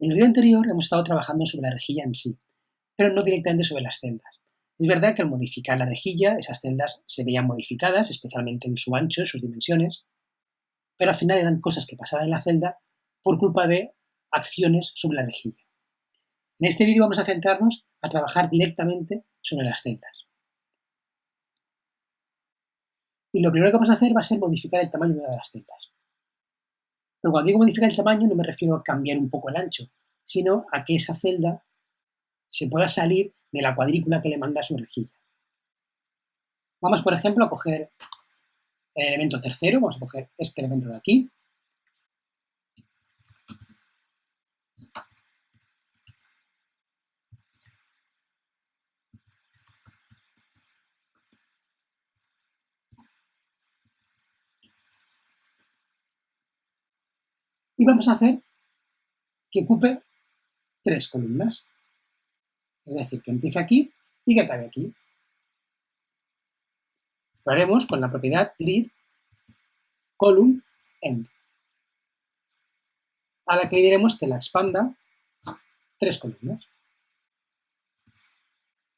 En el vídeo anterior hemos estado trabajando sobre la rejilla en sí, pero no directamente sobre las celdas. Es verdad que al modificar la rejilla, esas celdas se veían modificadas, especialmente en su ancho, en sus dimensiones, pero al final eran cosas que pasaban en la celda por culpa de acciones sobre la rejilla. En este vídeo vamos a centrarnos a trabajar directamente sobre las celdas. Y lo primero que vamos a hacer va a ser modificar el tamaño de las celdas. Pero cuando digo modificar el tamaño no me refiero a cambiar un poco el ancho, sino a que esa celda se pueda salir de la cuadrícula que le manda su rejilla. Vamos, por ejemplo, a coger el elemento tercero, vamos a coger este elemento de aquí, y vamos a hacer que ocupe tres columnas. Es decir, que empiece aquí y que acabe aquí. Lo haremos con la propiedad grid column end, a la que diremos que la expanda tres columnas.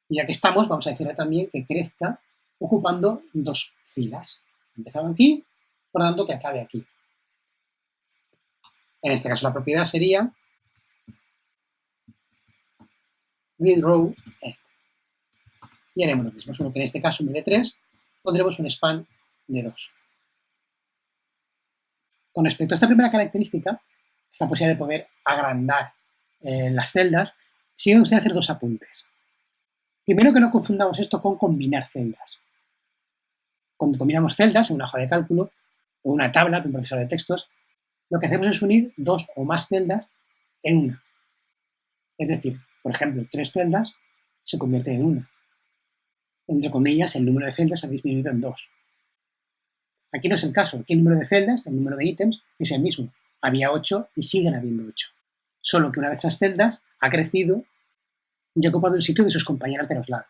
Y ya que estamos, vamos a decirle también que crezca ocupando dos filas. Empezaba aquí, por lo tanto que acabe aquí. En este caso la propiedad sería read row end. Y haremos lo mismo, solo que en este caso en vez de 3 pondremos un span de 2. Con respecto a esta primera característica, esta posibilidad de poder agrandar eh, las celdas, me gustaría hacer dos apuntes. Primero que no confundamos esto con combinar celdas. Cuando combinamos celdas en una hoja de cálculo o una tabla de un procesador de textos, lo que hacemos es unir dos o más celdas en una. Es decir, por ejemplo, tres celdas se convierten en una. Entre comillas, el número de celdas ha disminuido en dos. Aquí no es el caso. Aquí el número de celdas, el número de ítems, es el mismo. Había ocho y siguen habiendo ocho. Solo que una de esas celdas ha crecido y ha ocupado el sitio de sus compañeras de los lados.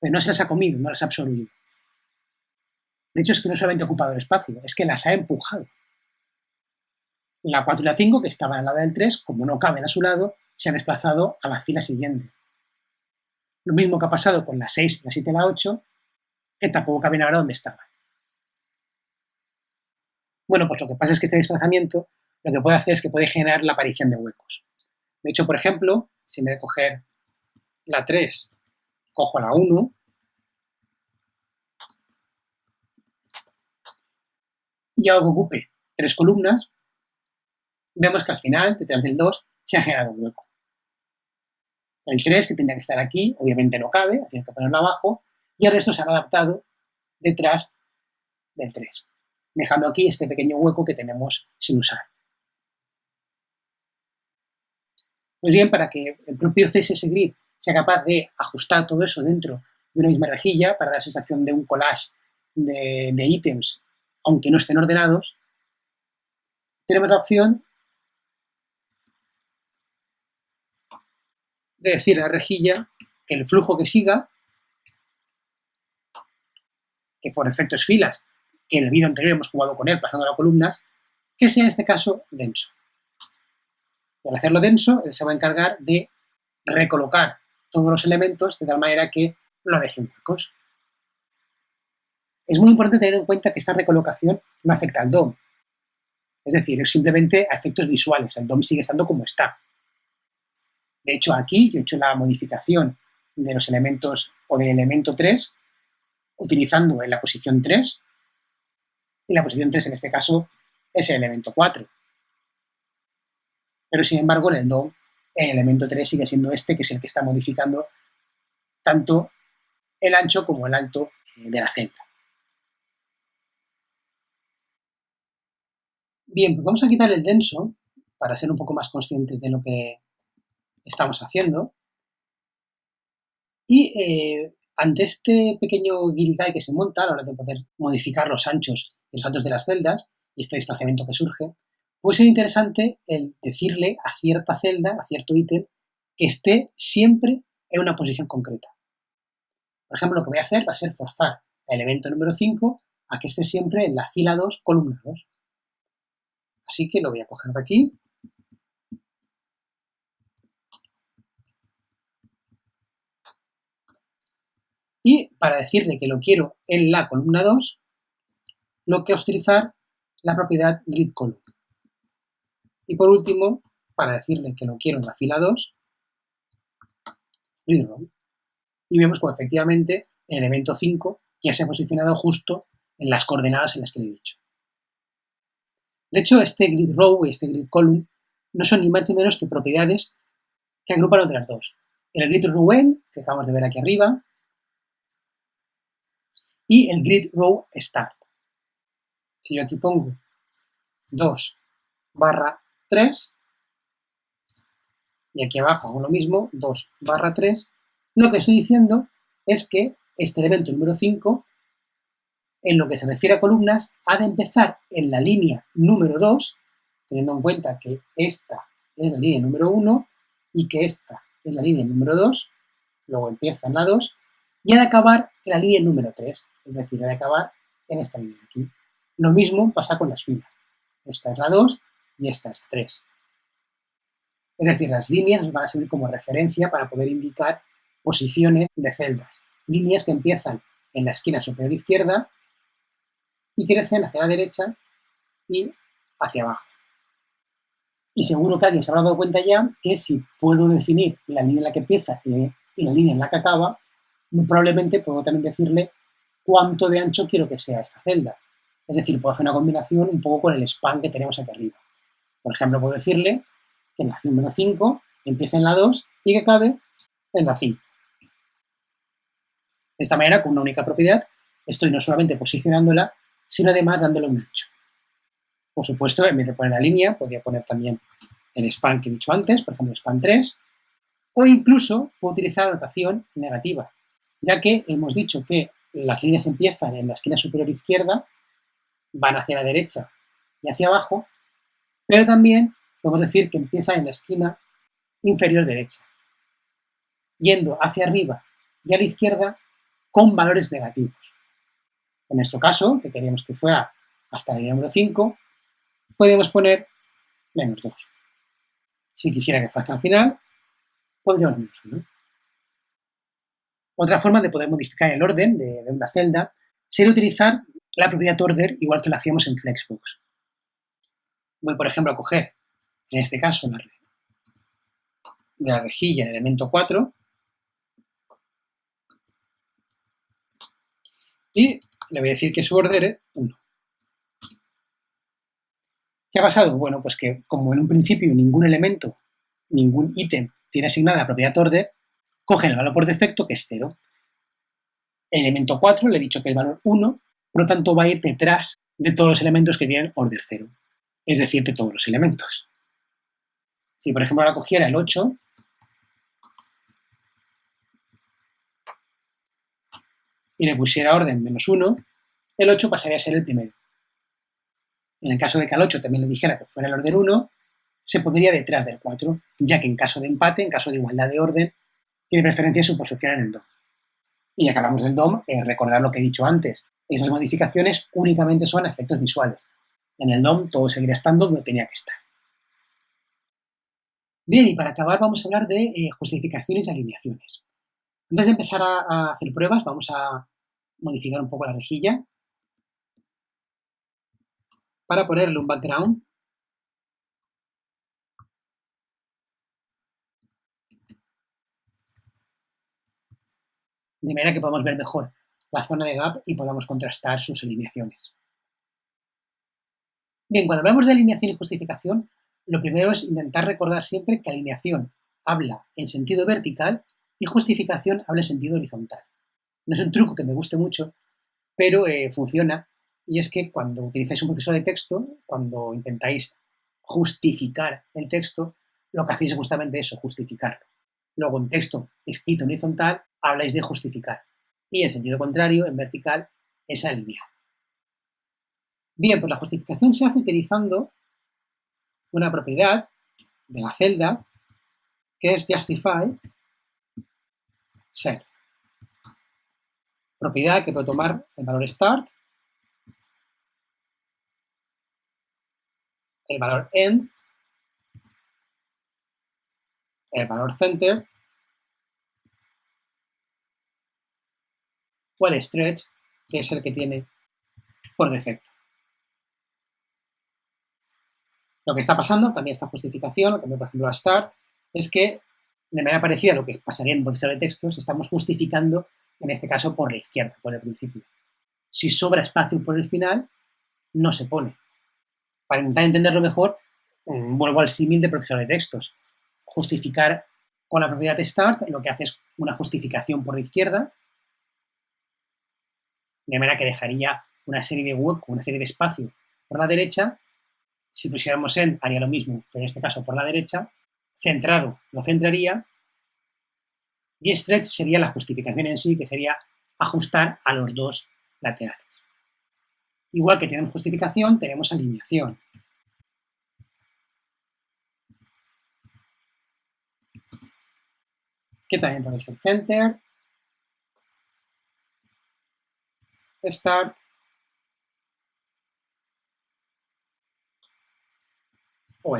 Pero no se las ha comido, no las ha absorbido. De hecho, es que no solamente ha ocupado el espacio, es que las ha empujado. La 4 y la 5, que estaban al lado del 3, como no caben a su lado, se han desplazado a la fila siguiente. Lo mismo que ha pasado con la 6, la 7 y la 8, que tampoco caben ahora donde estaban. Bueno, pues lo que pasa es que este desplazamiento lo que puede hacer es que puede generar la aparición de huecos. De hecho, por ejemplo, si me de coger la 3, cojo la 1, y hago que ocupe tres columnas, vemos que al final, detrás del 2, se ha generado un hueco. El 3, que tendría que estar aquí, obviamente no cabe, tiene que ponerlo abajo, y el resto se ha adaptado detrás del 3, dejando aquí este pequeño hueco que tenemos sin usar. Pues bien, para que el propio CSS Grid sea capaz de ajustar todo eso dentro de una misma rejilla para dar la sensación de un collage de, de ítems, aunque no estén ordenados, tenemos la opción de decir a la rejilla que el flujo que siga, que por efectos filas, que en el vídeo anterior hemos jugado con él pasando a columnas, que sea en este caso denso. Y al hacerlo denso, él se va a encargar de recolocar todos los elementos de tal manera que no dejen huecos. Es muy importante tener en cuenta que esta recolocación no afecta al DOM. Es decir, es simplemente a efectos visuales. El DOM sigue estando como está. De hecho, aquí yo he hecho la modificación de los elementos o del elemento 3 utilizando en la posición 3 y la posición 3 en este caso es el elemento 4. Pero sin embargo en el DOM el elemento 3 sigue siendo este que es el que está modificando tanto el ancho como el alto eh, de la celda. Bien, pues vamos a quitar el denso para ser un poco más conscientes de lo que estamos haciendo. Y eh, ante este pequeño guirigay que se monta a la hora de poder modificar los anchos y los altos de las celdas y este desplazamiento que surge, puede ser interesante el decirle a cierta celda, a cierto ítem, que esté siempre en una posición concreta. Por ejemplo, lo que voy a hacer va a ser forzar el elemento número 5 a que esté siempre en la fila 2, columna 2. Así que lo voy a coger de aquí Y para decirle que lo quiero en la columna 2, lo que utilizar la propiedad gridColumn. Y por último, para decirle que lo quiero en la fila 2, gridRow. Y vemos como efectivamente el elemento 5 ya se ha posicionado justo en las coordenadas en las que le he dicho. De hecho, este grid row y este grid column no son ni más ni menos que propiedades que agrupan otras dos. El grid row que acabamos de ver aquí arriba, y el grid row start. Si yo aquí pongo 2 barra 3, y aquí abajo hago lo mismo, 2 barra 3, lo que estoy diciendo es que este elemento número 5 en lo que se refiere a columnas, ha de empezar en la línea número 2, teniendo en cuenta que esta es la línea número 1 y que esta es la línea número 2, luego empieza en la 2, y ha de acabar en la línea número 3, es decir, ha de acabar en esta línea aquí. Lo mismo pasa con las filas. Esta es la 2 y esta es la 3. Es decir, las líneas van a servir como referencia para poder indicar posiciones de celdas. Líneas que empiezan en la esquina superior izquierda y crecen hacia la derecha y hacia abajo. Y seguro que alguien se habrá dado cuenta ya que si puedo definir la línea en la que empieza y la línea en la que acaba, muy probablemente puedo también decirle cuánto de ancho quiero que sea esta celda. Es decir, puedo hacer una combinación un poco con el span que tenemos aquí arriba. Por ejemplo, puedo decirle que en la número 5 empiece en la 2 y que acabe en la 5. De esta manera, con una única propiedad, estoy no solamente posicionándola, sino además dándole un ancho. Por supuesto, en vez de poner la línea, podría poner también el span que he dicho antes, por ejemplo, span 3, o incluso puedo utilizar la notación negativa, ya que hemos dicho que las líneas empiezan en la esquina superior izquierda, van hacia la derecha y hacia abajo, pero también podemos decir que empiezan en la esquina inferior derecha, yendo hacia arriba y a la izquierda con valores negativos. En nuestro caso, que queríamos que fuera hasta la línea número 5, podemos poner menos 2. Si quisiera que fuera hasta el final, podríamos menos 1. Otra forma de poder modificar el orden de, una celda sería utilizar la propiedad order igual que lo hacíamos en Flexbox. Voy, por ejemplo, a coger, en este caso, la, de la rejilla en el elemento 4 y le voy a decir que su order es 1. ¿Qué ha pasado? Bueno, pues que como en un principio ningún elemento, ningún ítem tiene asignada la propiedad order, coge el valor por defecto que es 0. El elemento 4 le he dicho que el valor 1, por lo tanto va a ir detrás de todos los elementos que tienen order 0, es decir, de todos los elementos. Si por ejemplo ahora cogiera el 8, y le pusiera orden menos 1, el 8 pasaría a ser el primero. En el caso de que al 8 también le dijera que fuera el orden 1, se pondría detrás del 4, ya que en caso de empate, en caso de igualdad de orden, tiene preferencia su posición en el DOM. Y ya que hablamos del DOM, eh, recordar lo que he dicho antes. Esas modificaciones únicamente son efectos visuales. En el DOM todo seguirá estando donde tenía que estar. Bien, y para acabar vamos a hablar de eh, justificaciones y alineaciones. Antes de empezar a, hacer pruebas, vamos a modificar un poco la rejilla para ponerle un background de manera que podamos ver mejor la zona de gap y podamos contrastar sus alineaciones. Bien, cuando hablamos de alineación y justificación, lo primero es intentar recordar siempre que alineación habla en sentido vertical y justificación habla en sentido horizontal. No es un truco que me guste mucho, pero eh, funciona y es que cuando utilizáis un proceso de texto, cuando intentáis justificar el texto, lo que hacéis es justamente eso, justificarlo. Luego en texto escrito en horizontal habláis de justificar y en sentido contrario, en vertical, es alinear. Bien, pues la justificación se hace utilizando una propiedad de la celda que es justify self. Propiedad que puede tomar el valor start, el valor end, el valor center o el stretch, que es el que tiene por defecto. Lo que está pasando, también esta justificación, también por ejemplo a start, es que de manera parecida a lo que pasaría en un procesador de textos, estamos justificando, en este caso, por la izquierda, por el principio. Si sobra espacio por el final, no se pone. Para intentar entenderlo mejor, mm, vuelvo al símil de procesador de textos. Justificar con la propiedad start lo que hace es una justificación por la izquierda, de manera que dejaría una serie de hueco, una serie de espacio por la derecha. Si pusiéramos en, haría lo mismo, pero en este caso por la derecha. Centrado lo centraría. Y stretch sería la justificación en sí, que sería ajustar a los dos laterales. Igual que tenemos justificación, tenemos alineación. Que también puede ser center, start, o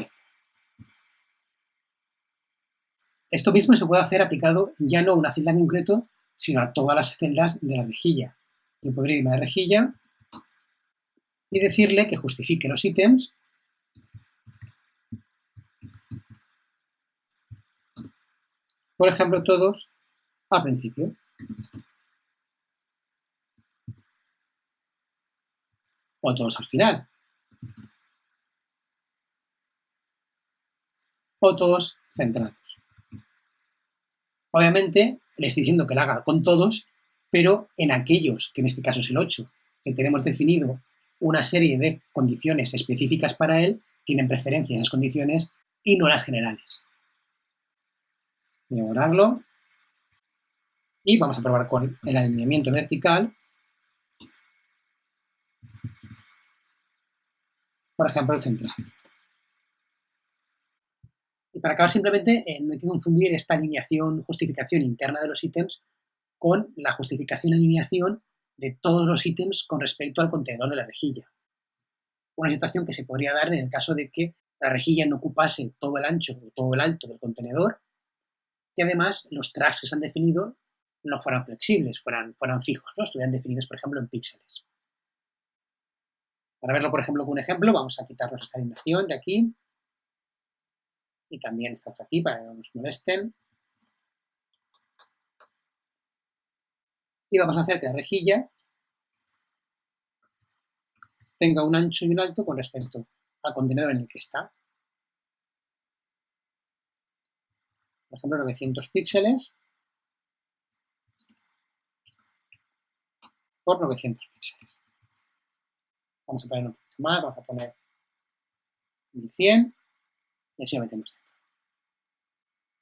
Esto mismo se puede hacer aplicado ya no a una celda en concreto, sino a todas las celdas de la rejilla. Yo podría irme a la rejilla y decirle que justifique los ítems por ejemplo, todos al principio. O todos al final. O todos centrados. Obviamente, le estoy diciendo que lo haga con todos, pero en aquellos, que en este caso es el 8, que tenemos definido una serie de condiciones específicas para él, tienen preferencia esas condiciones y no las generales. Borrarlo. Y vamos a probar con el alineamiento vertical. Por ejemplo, el central. Y para acabar simplemente, eh, no hay que confundir esta alineación, justificación interna de los ítems con la justificación alineación de todos los ítems con respecto al contenedor de la rejilla. Una situación que se podría dar en el caso de que la rejilla no ocupase todo el ancho o todo el alto del contenedor y además los tracks que se han definido no fueran flexibles, fueran, fueran fijos, ¿no? estuvieran definidos, por ejemplo, en píxeles. Para verlo, por ejemplo, con un ejemplo, vamos a quitarnos esta alineación de aquí y también esta de aquí para que no nos molesten. y vamos a hacer que la rejilla tenga un ancho y un alto con respecto al contenedor en el que está. Por ejemplo, 900 píxeles por 900 píxeles. Vamos a poner un poquito más, vamos a poner 1100 y así lo metemos dentro.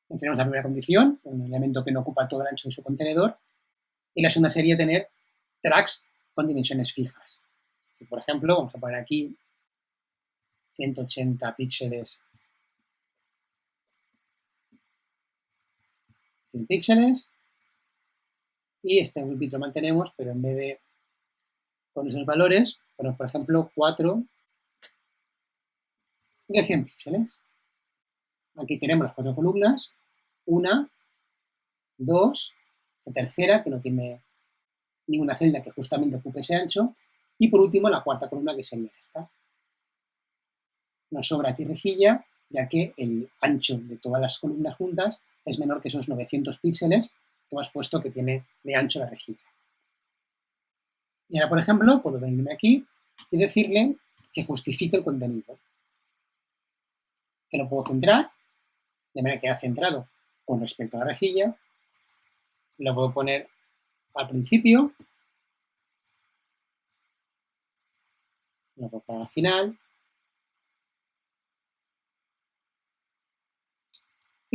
Y tenemos la primera condición, un elemento que no ocupa todo el ancho de su contenedor, y la segunda sería tener tracks con dimensiones fijas. Si, por ejemplo, vamos a poner aquí 180 píxeles 100 píxeles y este grupito lo mantenemos, pero en vez de con esos valores, ponemos por ejemplo 4 de 100 píxeles. Aquí tenemos las cuatro columnas, una, dos, tercera, que no tiene ninguna celda que justamente ocupe ese ancho, y por último la cuarta columna, que sería esta. Nos sobra aquí rejilla, ya que el ancho de todas las columnas juntas es menor que esos 900 píxeles que hemos puesto que tiene de ancho la rejilla. Y ahora, por ejemplo, puedo venirme aquí y decirle que justifique el contenido. Que lo puedo centrar, de manera que ha centrado con respecto a la rejilla, lo puedo poner al principio, lo puedo poner al final,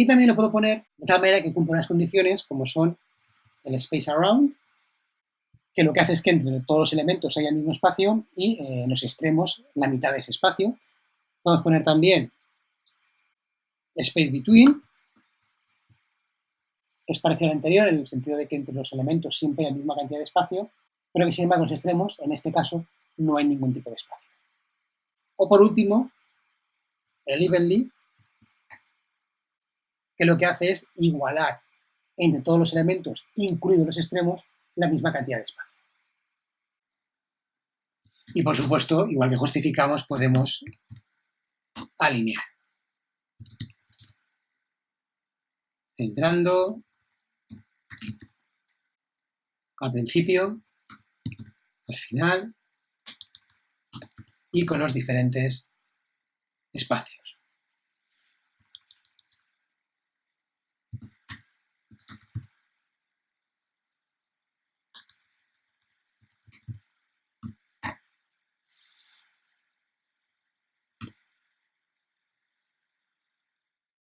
y también lo puedo poner de tal manera que cumpla unas condiciones como son el space around, que lo que hace es que entre todos los elementos haya el mismo espacio y eh, en los extremos la mitad de ese espacio. A poner también space between, es parecido al anterior en el sentido de que entre los elementos siempre hay la misma cantidad de espacio, pero que sin embargo los extremos, en este caso, no hay ningún tipo de espacio. O por último, el evenly, que lo que hace es igualar entre todos los elementos, incluidos los extremos, la misma cantidad de espacio. Y por supuesto, igual que justificamos, podemos alinear. Centrando al principio, al final y con los diferentes espacios.